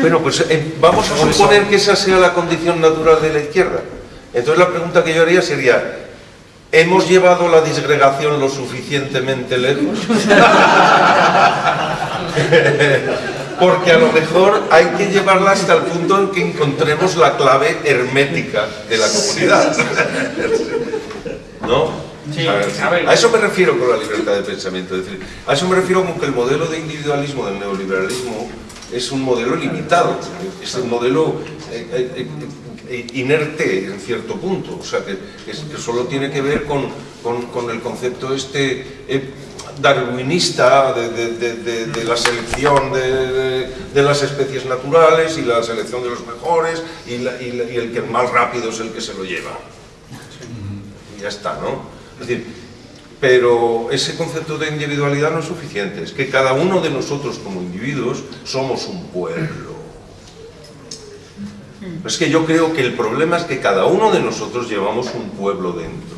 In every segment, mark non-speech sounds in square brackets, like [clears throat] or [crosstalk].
Bueno, pues eh, vamos a suponer que esa sea la condición natural de la izquierda. Entonces la pregunta que yo haría sería, ¿hemos llevado la disgregación lo suficientemente lejos? [laughs] Porque a lo mejor hay que llevarla hasta el punto en que encontremos la clave hermética de la comunidad. ¿No? a, eso me refiero con la libertad de pensamiento. Es decir, a eso me refiero con que el modelo de individualismo del neoliberalismo es un modelo limitado, es un modelo eh, eh, eh, inerte en cierto punto, o sea, que, solo tiene que ver con, el concepto este darwinista de, la selección de, las especies naturales y la selección de los mejores y, y el que más rápido es el que se lo lleva. Y ya está, ¿no? Es decir, pero ese concepto de individualidad no es suficiente, es que cada uno de nosotros como individuos somos un pueblo. Es que yo creo que el problema es que cada uno de nosotros llevamos un pueblo dentro.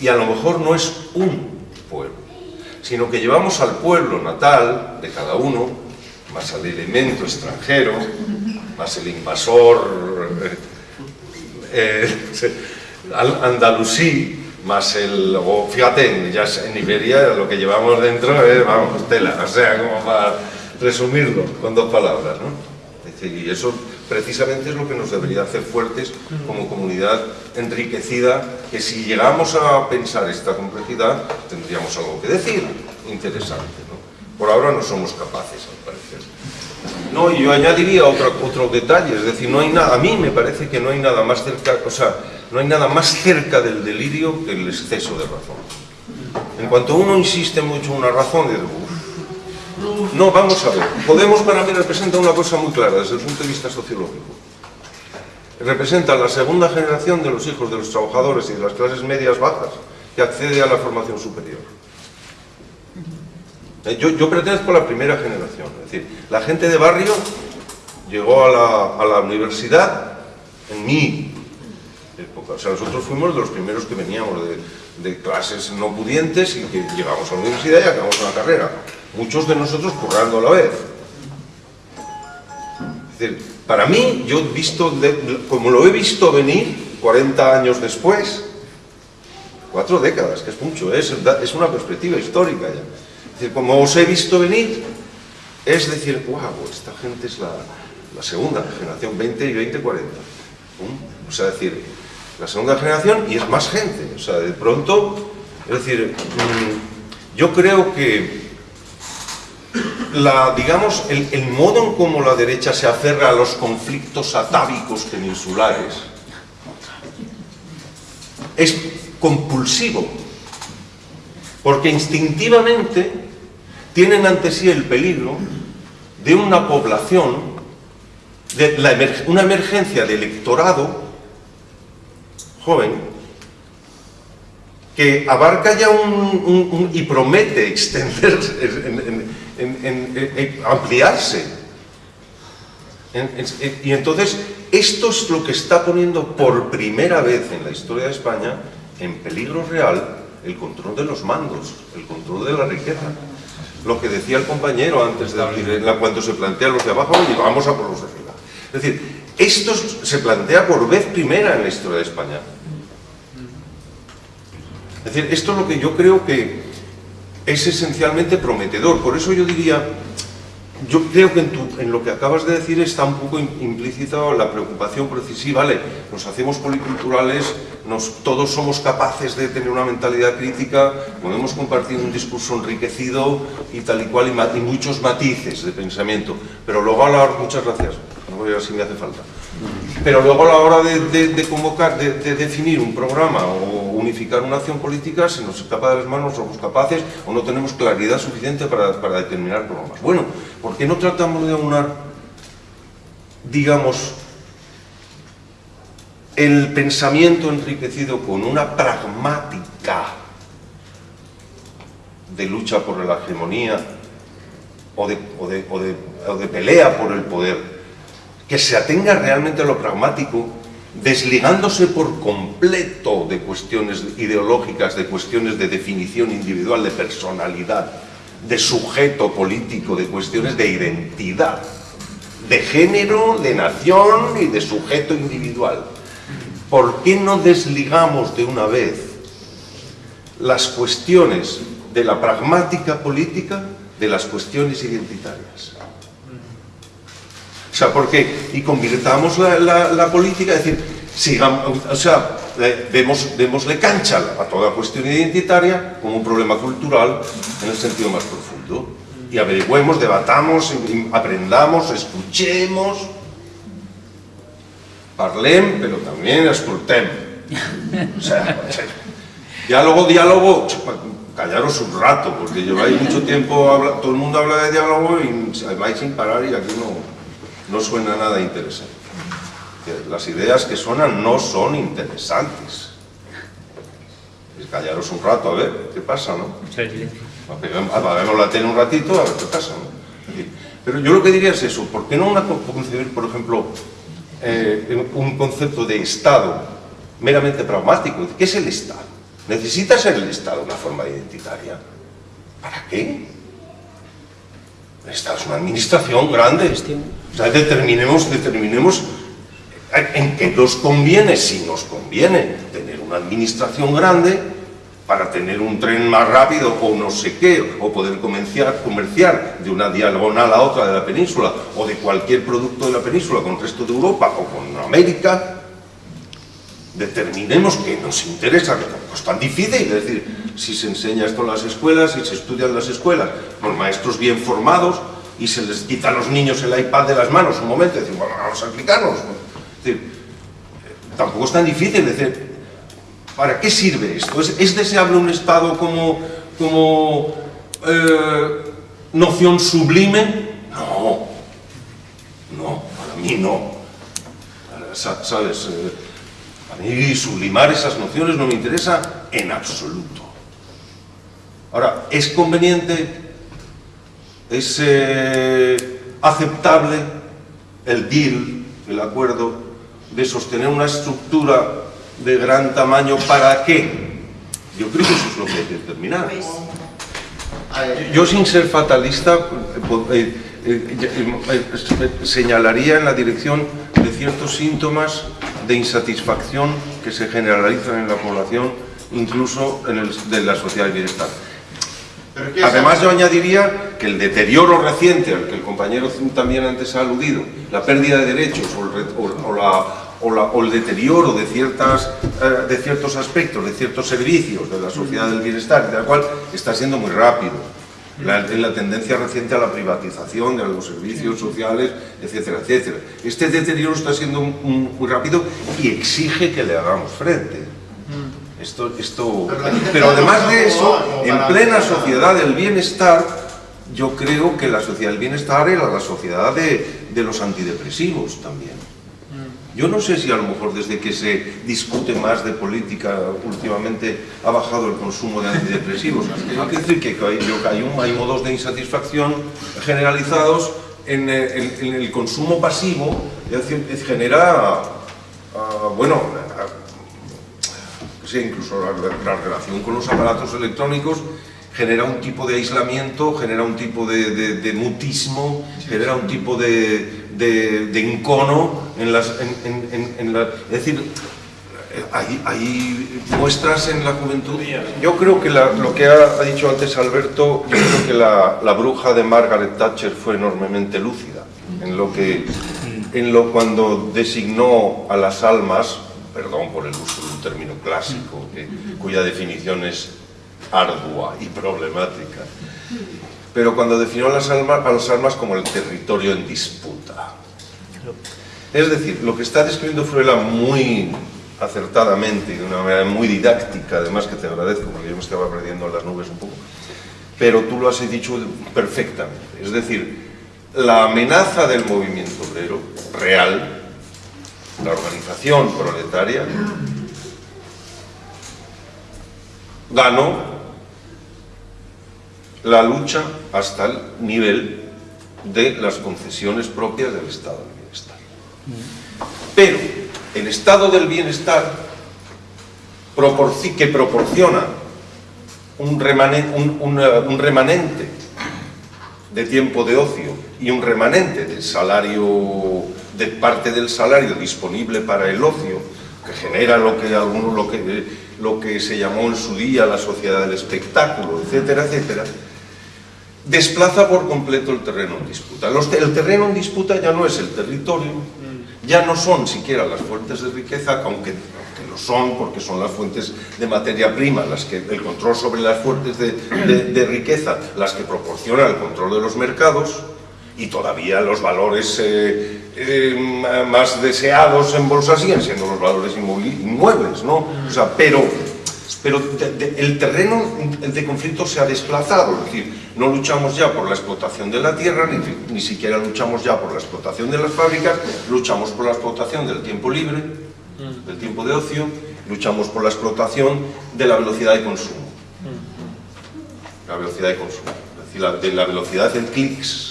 Y a lo mejor no es un pueblo, sino que llevamos al pueblo natal de cada uno, más al elemento extranjero, más el invasor eh, [laughs] eh, andalusí, más el, o fíjate, ya en Iberia lo que llevamos dentro es, vamos, tela, o sea, como para resumirlo con dos palabras, ¿no? y eso precisamente es lo que nos debería hacer fuertes como comunidad enriquecida, que si llegamos a pensar esta complejidad, tendríamos algo que decir interesante, ¿no? Por ahora no somos capaces, al parecer. No, yo añadiría otro, detalle, es decir, no hay nada, a mí me parece que no hay nada más cerca, o sea, no hay nada más cerca del delirio que el exceso de razón. En cuanto uno insiste mucho en una razón, de no, vamos a ver, Podemos para mí representa una cosa muy clara desde el punto de vista sociológico. Representa la segunda generación de los hijos de los trabajadores y de las clases medias bajas que accede a la formación superior. Eh, yo, yo pertenezco a la primera generación, es decir, la gente de barrio llegó a la, a la universidad en mi o sea, nosotros fuimos de los primeros que veníamos de, clases no pudientes y que llegamos a la universidad y acabamos una carrera. Muchos de nosotros currando a la vez. Es decir, para mí, yo he visto, como lo he visto venir 40 años después, cuatro décadas, que es mucho, es, es una perspectiva histórica ya. Como os he visto venir, es decir, wow, esta gente es la, la segunda generación, 20 y 20, 40. O sea, decir, la segunda generación y es más gente. O sea, de pronto, es decir, mm, yo creo que la, digamos, el, el modo en cómo la derecha se aferra a los conflictos atávicos peninsulares es compulsivo, porque instintivamente tienen ante sí el peligro de una población, de una emergencia de electorado joven que abarca ya un, y promete extenderse, [laughs] en, ampliarse. y entonces, esto es lo que está poniendo por primera vez en la historia de España en peligro real el control de los mandos, el control de la riqueza. Lo que decía el compañero antes de abrir, cuando se plantea los de abajo, y vamos a por los de arriba. Es decir, esto se plantea por vez primera en la historia de España. Es decir, esto es lo que yo creo que es esencialmente prometedor. Por eso yo diría, yo creo que en, lo que acabas de decir está un poco implícita la preocupación, por vale, nos hacemos policulturales, nos, todos somos capaces de tener una mentalidad crítica, podemos compartir un discurso enriquecido y tal y cual, y, muchos matices de pensamiento, pero luego a la hora, muchas gracias, no voy a ver si me hace falta, pero luego a la hora de, convocar, de, definir un programa o unificar una acción política, se nos escapa de las manos, somos capaces o no tenemos claridad suficiente para, determinar programas. Bueno, ¿por qué no tratamos de aunar, digamos, el pensamiento enriquecido con una pragmática de lucha por la hegemonía o de pelea por el poder que se atenga realmente a lo pragmático, desligándose por completo de cuestiones ideológicas, de cuestiones de definición individual, de personalidad, de sujeto político, de cuestiones de identidad. de género, de nación y de sujeto individual. ¿Por qué no desligamos de una vez las cuestiones de la pragmática política de las cuestiones identitarias? Sea, ¿por qué? Y convirtamos la, política, es decir, sigamos, o sea, demos, démosle cancha a toda cuestión identitaria como un problema cultural en el sentido más profundo. Y averigüemos, debatamos, aprendamos, escuchemos, parlem, pero también sea, diálogo, diálogo, callaros un rato, porque lleváis mucho tiempo, todo el mundo habla de diálogo y vais sin parar y aquí no, no suena nada interesante. Las ideas que suenan no son interesantes. Callaros un rato a ver qué pasa, ¿no? Apagamos la tele un ratito a ver qué pasa, ¿no? Pero yo lo que diría es eso, ¿por qué no una concebir, por ejemplo, eh, un concepto de Estado meramente pragmático? ¿Qué es el Estado? ¿Necesita ser el Estado una forma identitaria? ¿Para qué? Esta es una administración grande. O sea, determinemos, determinemos en qué nos conviene, si nos conviene tener una administración grande para tener un tren más rápido o no sé qué, o poder comerciar, de una diagonal a otra de la península o de cualquier producto de la península con el resto de Europa o con América, determinemos que nos interesa, que tampoco es tan difícil, es decir, si se enseña esto en las escuelas, si se estudia en las escuelas, por maestros bien formados, y se les quita a los niños el iPad de las manos un momento, y decir, bueno, vamos a explicarnos. Es decir, tampoco es tan difícil, decir, ¿para qué sirve esto? ¿Es, deseable un Estado como, como eh, noción sublime? No, no, para mí no. ¿Sabes? Eh, a mí sublimar esas nociones no me interesa en absoluto. Ahora, ¿es conveniente, es eh, aceptable el deal, el acuerdo, de sostener una estructura de gran tamaño para qué? Yo creo que eso es lo que hay que determinar. Pues, yo, sin ser fatalista, eh, eh, señalaría en la dirección de ciertos síntomas de insatisfacción que se generalizan en la población, incluso en el, de la sociedad del bienestar. Además yo añadiría que el deterioro reciente al que el compañero también antes ha aludido, la pérdida de derechos o el, deterioro de, ciertas, eh, de ciertos aspectos, de ciertos servicios de la sociedad del bienestar, de la cual está siendo muy rápido la, la tendencia reciente a la privatización de los servicios sociales, etcétera, etcétera. Este deterioro está siendo muy rápido y exige que le hagamos frente. Mm. Esto, esto, pero además de eso, en plena sociedad del bienestar, yo creo que la sociedad del bienestar era la sociedad de, de los antidepresivos también. Yo no sé si a lo mejor desde que se discute más de política últimamente ha bajado el consumo de antidepresivos. [laughs] Hay que decir que hay, hay modos de insatisfacción generalizados en, el consumo pasivo, es decir, genera, ah, bueno, incluso la, relación con los aparatos electrónicos genera un tipo de aislamiento, genera un tipo de mutismo, genera un tipo de, de, encono en las... En, es decir, hay, muestras en la juventud. Yo creo que lo que ha, dicho antes Alberto, yo creo que la, bruja de Margaret Thatcher fue enormemente lúcida en lo que en lo cuando designó a las almas, perdón por el uso clásico, cuya definición es ardua y problemática, pero cuando definió a las almas, como el territorio en disputa. Es decir, lo que está describiendo Fruela muy acertadamente y de una manera muy didáctica, además que te agradezco, porque yo me estaba perdiendo en las nubes un poco, pero tú lo has dicho perfectamente. Es decir, la amenaza del movimiento obrero real, la organización proletaria, ganó la lucha hasta el nivel de las concesiones propias del Estado del Bienestar. Pero el Estado del Bienestar que proporciona un remanente, un, remanente de tiempo de ocio y un remanente del salario, de parte del salario disponible para el ocio, que genera lo que algunos lo que, lo que se llamó en su día la sociedad del espectáculo, etcétera, etcétera, desplaza por completo el terreno en disputa. el terreno en disputa ya no es el territorio, ya no son siquiera las fuentes de riqueza, aunque, lo son, porque son las fuentes de materia prima, las que, el control sobre las fuentes de, riqueza, las que proporciona el control de los mercados, y todavía los valores eh, eh, más deseados en bolsa siguen siendo los valores inmuebles, ¿no? O sea, pero pero el terreno de conflicto se ha desplazado, es decir, no luchamos ya por la explotación de la tierra, ni, ni, siquiera luchamos ya por la explotación de las fábricas, luchamos por la explotación del tiempo libre, del tiempo de ocio, luchamos por la explotación de la velocidad de consumo. Mm. La velocidad de consumo, es decir, la, de la velocidad de clics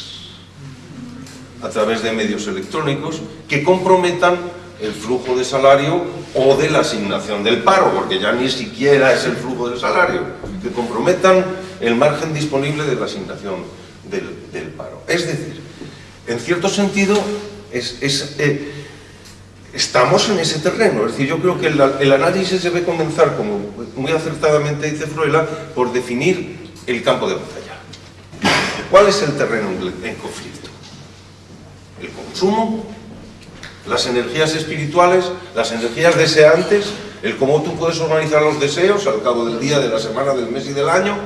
a través de medios electrónicos que comprometan el flujo de salario o de la asignación del paro, porque ya ni siquiera es el flujo del salario, que comprometan el margen disponible de la asignación del, paro. Es decir, en cierto sentido, eh, estamos en ese terreno. Es decir, yo creo que el, análisis debe comenzar, como muy acertadamente dice Fruela, por definir el campo de batalla. ¿Cuál es el terreno en conflicto? El consumo, las energías espirituales, las energías deseantes, el cómo tú puedes organizar los deseos al cabo del día, de la semana, del mes y del año,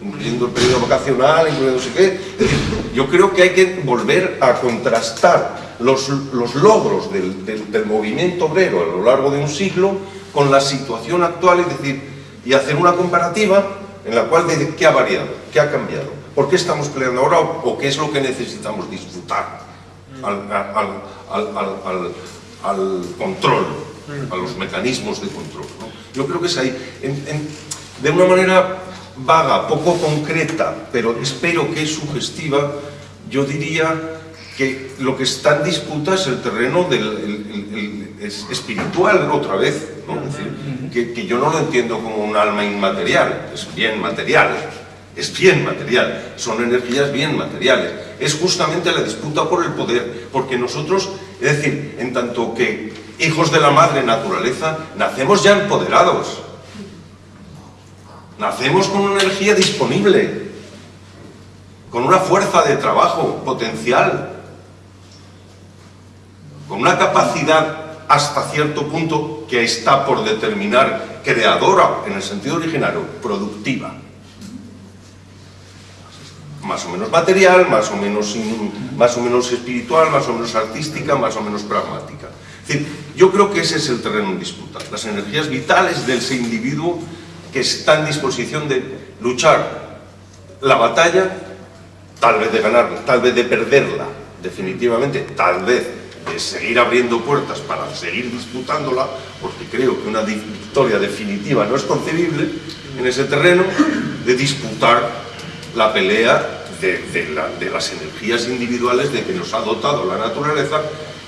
incluyendo el periodo vacacional, incluyendo no sé qué. yo creo que hay que volver a contrastar los, logros del, movimiento obrero a lo largo de un siglo con la situación actual y, decir, y hacer una comparativa en la cual de qué ha variado, qué ha cambiado, por qué estamos peleando ahora o, qué es lo que necesitamos disfrutar al, control, a los mecanismos de control. Yo creo que es ahí, de una manera vaga, poco concreta, pero espero que es sugestiva, yo diría que lo que está en disputa es el terreno del espiritual otra vez, que, que, yo no lo entiendo como un alma inmaterial, es bien material, es bien material, son energías bien materiales. Es justamente la disputa por el poder, porque nosotros, es decir, en tanto que hijos de la madre naturaleza, nacemos ya empoderados. Nacemos con una energía disponible, con una fuerza de trabajo potencial, con una capacidad hasta cierto punto que está por determinar creadora, en el sentido originario, productiva más o menos material, más o menos, más o menos espiritual, más o menos artística, más o menos pragmática. Es decir, yo creo que ese es el terreno en disputa, las energías vitales de ese individuo que está en disposición de luchar la batalla, tal vez de ganarla, tal vez de perderla, definitivamente, tal vez de seguir abriendo puertas para seguir disputándola, porque creo que una victoria definitiva no es concebible en ese terreno, de disputar la pelea de, las energías individuales de que nos ha dotado la naturaleza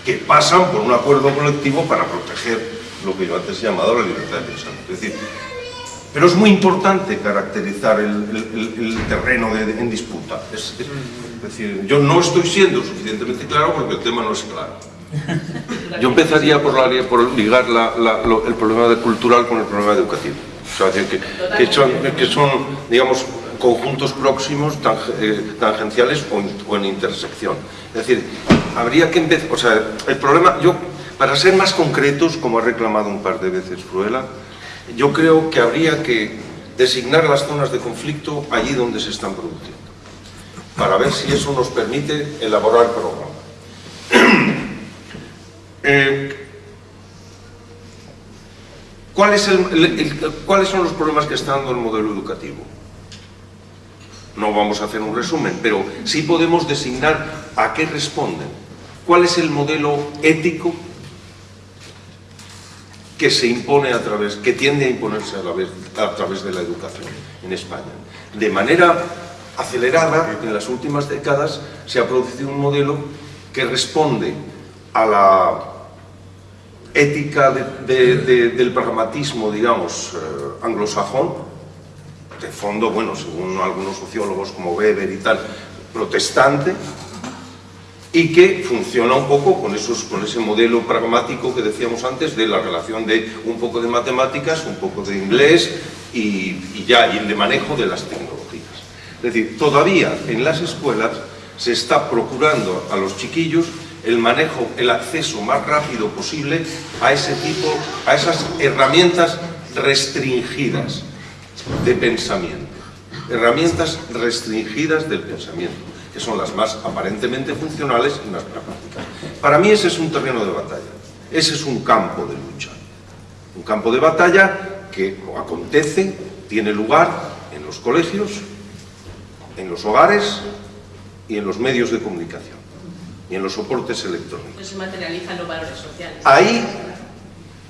que pasan por un acuerdo colectivo para proteger lo que yo antes he llamado la libertad de pensar. Es decir, pero es muy importante caracterizar el, terreno en disputa. Es, decir, yo no estoy siendo suficientemente claro porque el tema no es claro. [laughs] Yo empezaría por, por ligar el problema cultural con el problema educativo. O sea, que, que son, digamos, conjuntos próximos, eh, tangenciales o, en intersección. Es decir, habría que empezar, o sea, el problema, yo, para ser más concretos, como ha reclamado un par de veces Fruela, yo creo que habría que designar las zonas de conflicto allí donde se están produciendo, para ver si eso nos permite elaborar. [clears throat] Eh, ¿cuál es ¿Cuáles son los problemas que está dando el modelo educativo? No vamos a hacer un resumen, pero sí podemos designar a qué responden. ¿Cuál es el modelo ético que se impone a través, que tiende a imponerse a, la vez, a través de la educación en España? De manera acelerada, en las últimas décadas, se ha producido un modelo que responde a la ética del pragmatismo, digamos, eh, anglosajón, de fondo, bueno, según algunos sociólogos como Weber y tal, protestante, y que funciona un poco con, esos, con ese modelo pragmático que decíamos antes de la relación de un poco de matemáticas, un poco de inglés y, ya, y el de manejo de las tecnologías. Es decir, todavía en las escuelas se está procurando a los chiquillos el manejo, el acceso más rápido posible a ese tipo, a esas herramientas restringidas de pensamiento. Herramientas restringidas del pensamiento, que son las más aparentemente funcionales y más pragmáticas. Para mí ese es un terreno de batalla, ese es un campo de lucha. Un campo de batalla que acontece, tiene lugar en los colegios, en los hogares y en los medios de comunicación y en los soportes electrónicos. No se materializan los valores sociales. Ahí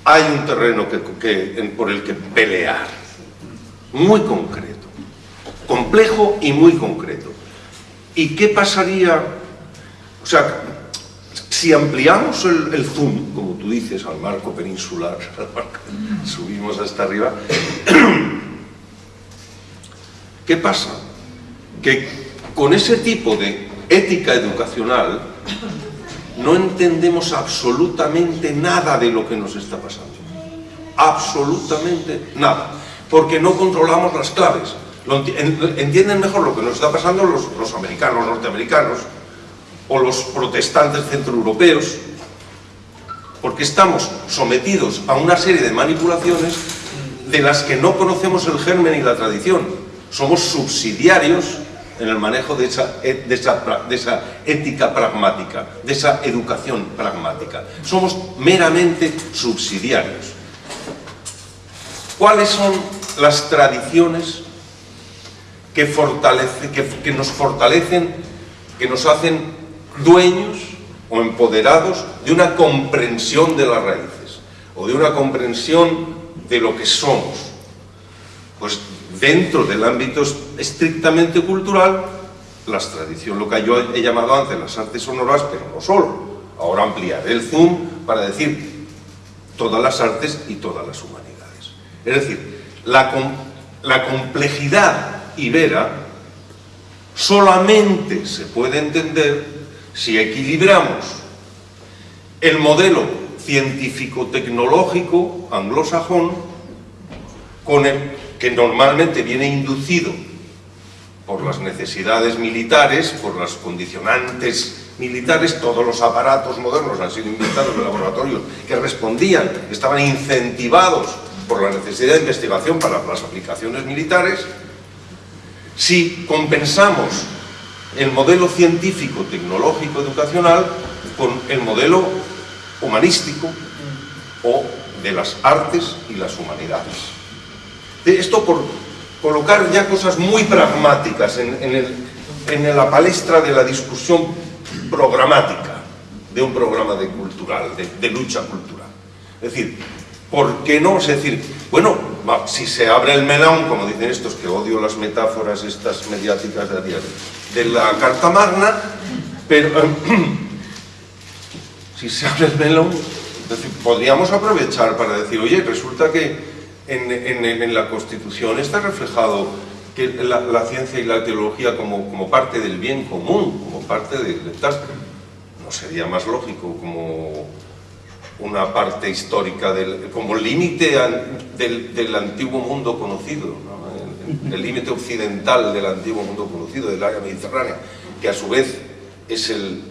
hay un terreno que, que, por el que pelear, muy concreto, complejo y muy concreto. ¿Y qué pasaría? O sea, si ampliamos el, el zoom, como tú dices, al marco peninsular, [laughs] al marco, subimos hasta arriba, [clears throat] ¿qué pasa? Que con ese tipo de ética educacional no entendemos absolutamente nada de lo que nos está pasando. Absolutamente nada. Porque no controlamos las claves. entienden mejor lo que nos está pasando los, los americanos, norteamericanos, o los protestantes centroeuropeos, porque estamos sometidos a una serie de manipulaciones de las que no conocemos el germen y la tradición. Somos subsidiarios en el manejo de esa, esa, ética pragmática, de esa educación pragmática. Somos meramente subsidiarios. ¿Cuáles son las tradiciones que, fortalece, que, nos fortalecen, que nos hacen dueños o empoderados de una comprensión de las raíces o de una comprensión de lo que somos? Pues dentro del ámbito estrictamente cultural, las tradiciones, lo que yo he llamado antes las artes sonoras, pero no solo. Ahora ampliaré el zoom para decir todas las artes y todas las humanidades. Es decir, la, complejidad ibera solamente se puede entender si equilibramos el modelo científico-tecnológico anglosajón con el que normalmente viene inducido por las necesidades militares, por las condicionantes militares, todos los aparatos modernos han sido inventados en laboratorios que respondían, estaban incentivados por la necesidad de investigación para las aplicaciones militares, si compensamos el modelo científico, tecnológico, educacional con el modelo humanístico o de las artes y las humanidades. Esto por colocar ya cosas muy pragmáticas en, la palestra de la discusión programática de un programa de cultural, de, de, lucha cultural. Es decir, ¿por qué no? Es decir, bueno, si se abre el melón, como dicen estos, que odio las metáforas estas mediáticas de día, de la Carta Magna, pero [clears throat] si se abre el melón, podríamos aprovechar para decir, oye, resulta que en, la Constitución está reflejado que la, ciencia y la teología como, parte del bien común, como parte de, de ¿no sería más lógico como una parte histórica, del, como límite del, del, antiguo mundo conocido, ¿no? el, límite occidental del antiguo mundo conocido, del área mediterránea, que a su vez es el,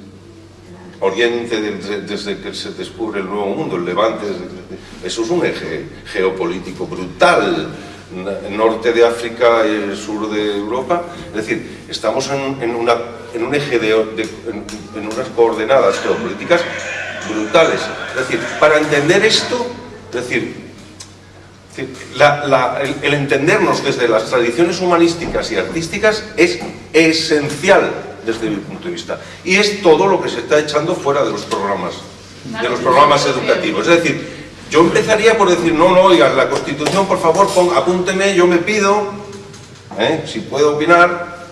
Oriente desde que se descubre el Nuevo Mundo, el Levante, eso es un eje geopolítico brutal, norte de África y el sur de Europa, es decir, estamos en, en, una, en un eje de, en, unas coordenadas geopolíticas brutales. Es decir, para entender esto, es decir, el entendernos desde las tradiciones humanísticas y artísticas es esencial desde mi punto de vista. Y es todo lo que se está echando fuera de los programas, de los programas educativos. Es decir, yo empezaría por decir, no, no, oigan, la Constitución, por favor, pon, apúnteme, yo me pido, ¿eh? si puedo opinar,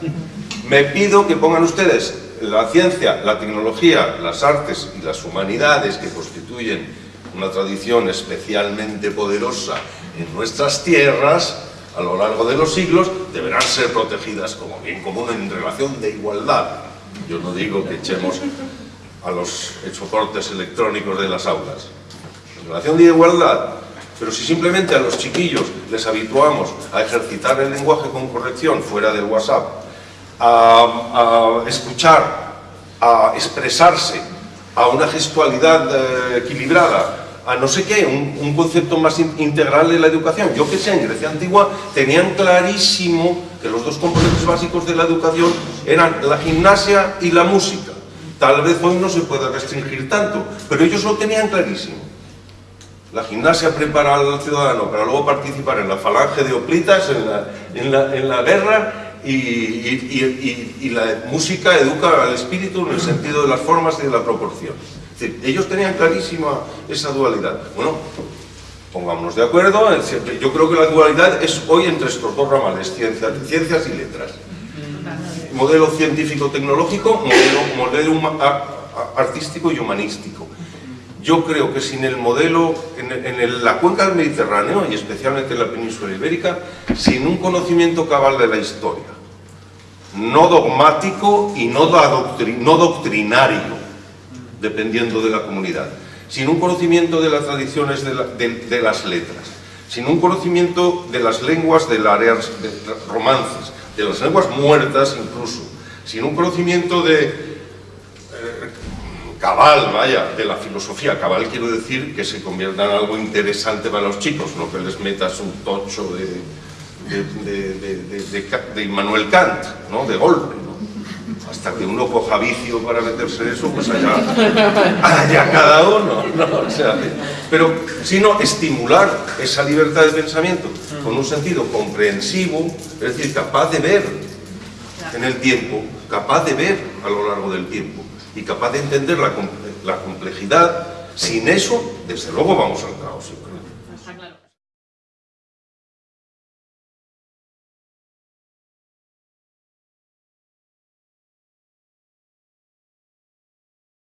me pido que pongan ustedes la ciencia, la tecnología, las artes y las humanidades que constituyen una tradición especialmente poderosa en nuestras tierras, a lo largo de los siglos deberán ser protegidas como bien común en relación de igualdad. Yo no digo que echemos a los soportes electrónicos de las aulas. Relación de igualdad, pero si simplemente a los chiquillos les habituamos a ejercitar el lenguaje con corrección fuera del WhatsApp, a, escuchar, a expresarse, a una gestualidad eh, equilibrada, a no sé qué, un, concepto más integral de la educación. Yo que sé, en Grecia Antigua tenían clarísimo que los dos componentes básicos de la educación eran la gimnasia y la música. Tal vez hoy no se pueda restringir tanto, pero ellos lo tenían clarísimo. La gimnasia prepara al ciudadano para luego participar en la falange de oplitas, en la, en la, guerra, y, y, la música educa al espíritu en el sentido de las formas y de la proporción ellos tenían clarísima esa dualidad. Bueno, pongámonos de acuerdo, yo creo que la dualidad es hoy entre estos dos ramales, ciencias, ciencias y letras. Modelo científico-tecnológico, modelo, modelo artístico y humanístico. Yo creo que sin el modelo, en, la cuenca del Mediterráneo, y especialmente en la península ibérica, sin un conocimiento cabal de la historia, no dogmático y no, doctrinario, dependiendo de la comunidad, sin un conocimiento de las tradiciones de, las letras, sin un conocimiento de las lenguas de las áreas de romances, de las lenguas muertas incluso, sin un conocimiento de cabal, vaya, de la filosofía. Cabal quiero decir que se convierta en algo interesante para los chicos, no que les metas un tocho de, de, Immanuel Kant, ¿no? de golpe hasta que uno coja vicio para meterse en eso, pues allá, allá cada uno. ¿no? O sea, pero, sino estimular esa libertad de pensamiento con un sentido comprensivo, es decir, capaz de ver en el tiempo, capaz de ver a lo largo del tiempo y capaz de entender la, complejidad. Sin eso, desde luego vamos al caos.